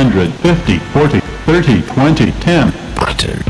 150, 40, 30, 20, 10. Butter.